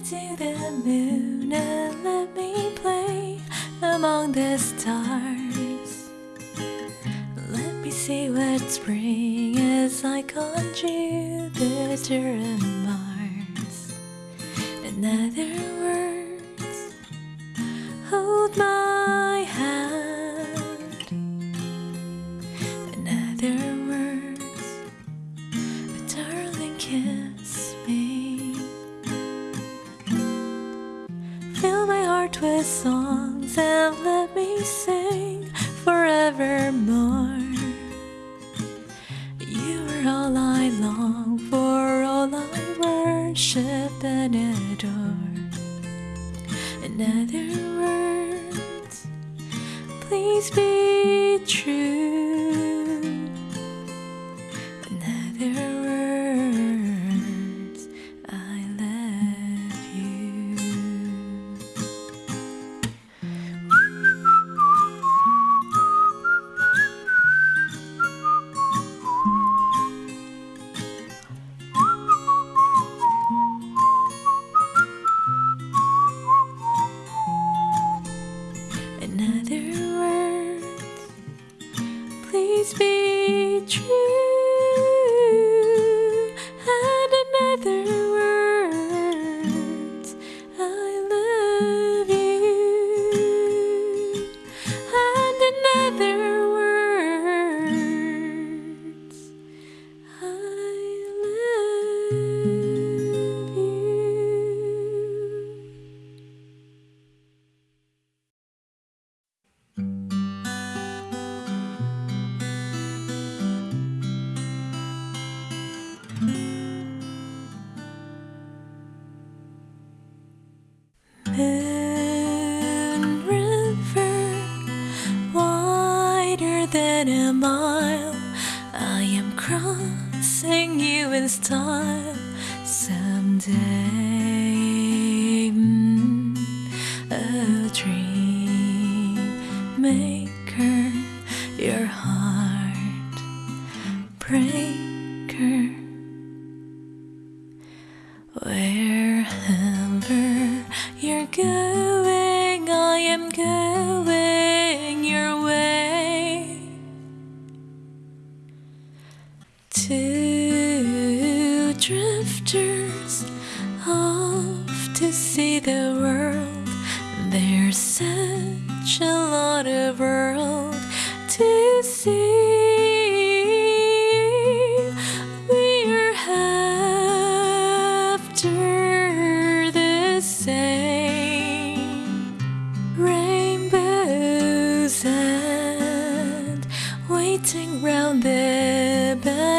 to the moon and let me play among the stars. Let me see what spring is like on Jupiter and Mars. In with songs and let me sing forevermore. You are all I long for, all I worship and adore. In other words, please be true. Be true. A mile. I am crossing you in style someday. Mm, a dream maker, your heart breaker. Wherever to see the world. There's such a lot of world to see. We're after the same rainbows and waiting round the bend.